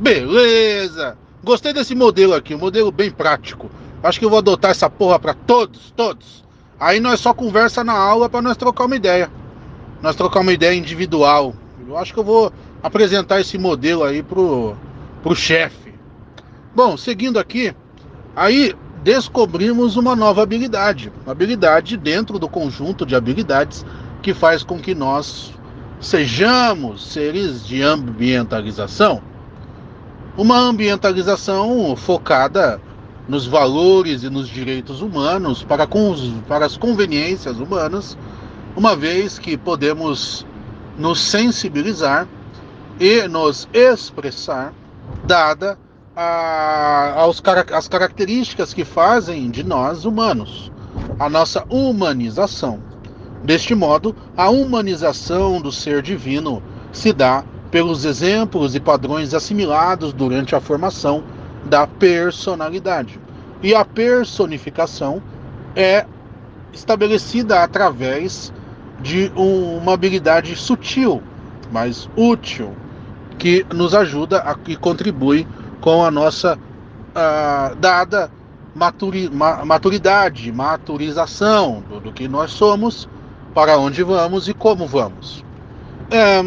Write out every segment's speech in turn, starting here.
Beleza! Gostei desse modelo aqui, um modelo bem prático. Acho que eu vou adotar essa porra para todos, todos. Aí nós só conversa na aula para nós trocar uma ideia. Nós trocar uma ideia individual. Eu acho que eu vou apresentar esse modelo aí pro, pro chefe. Bom, seguindo aqui, aí descobrimos uma nova habilidade. Uma habilidade dentro do conjunto de habilidades que faz com que nós sejamos seres de ambientalização. Uma ambientalização focada nos valores e nos direitos humanos para, para as conveniências humanas, uma vez que podemos nos sensibilizar e nos expressar, dada a, aos, as características que fazem de nós humanos, a nossa humanização. Deste modo, a humanização do ser divino se dá pelos exemplos e padrões assimilados durante a formação da personalidade. E a personificação é estabelecida através de uma habilidade sutil, mas útil, que nos ajuda a, e contribui com a nossa dada maturi, ma, maturidade, maturização do, do, que nós somos, para onde vamos e como vamos. É,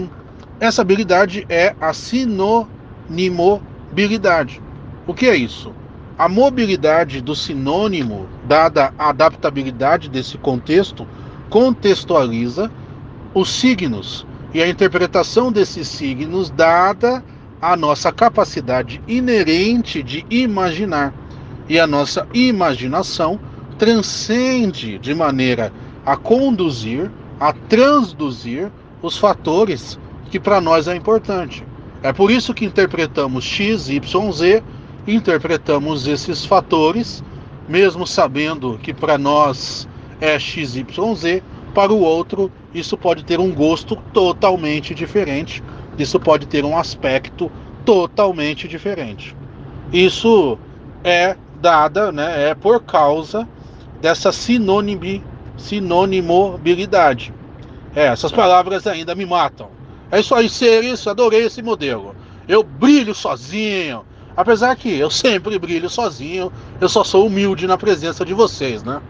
essa habilidade é a sinonimobilidade. O que é isso? A mobilidade do sinônimo, dada a adaptabilidade desse contexto, contextualiza os signos e a interpretação desses signos, dada a nossa capacidade inerente de imaginar. E a nossa imaginação transcende de maneira a conduzir, a transduzir os fatores que para nós é importante. É por isso que interpretamos X, Y, Z, interpretamos esses fatores, mesmo sabendo que para nós é X, Y, Z, para o outro isso pode ter um gosto totalmente diferente isso pode ter um aspecto totalmente diferente. Isso é dada, né, é por causa dessa sinônimo, sinonimobilidade. É, essas palavras ainda me matam. É isso aí, ser isso, adorei esse modelo. Eu brilho sozinho. Apesar que eu sempre brilho sozinho, eu só sou humilde na presença de vocês, né?